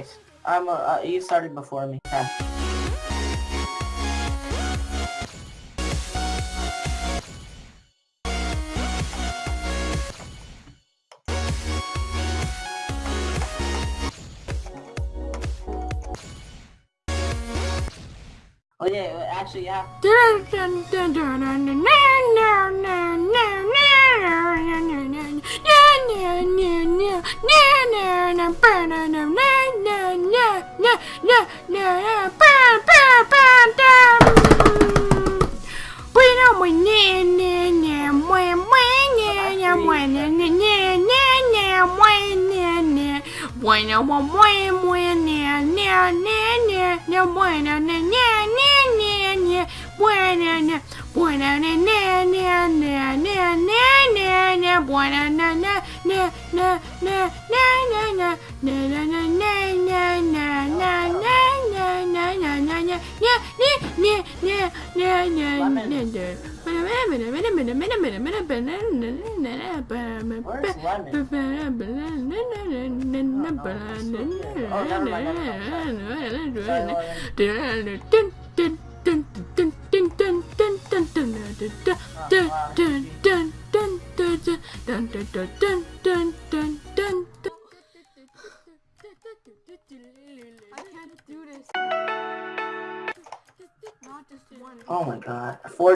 case. I'm uh, uh, you started before me. Okay. Oh yeah, actually yeah. Bueno, bueno, ne, bueno, ne, ne, ne, bueno, nean, ne bueno, bueno, buena na buena na na na na na na na na buena na na na na na na na na na na na na na I can't do this. Oh my god. Four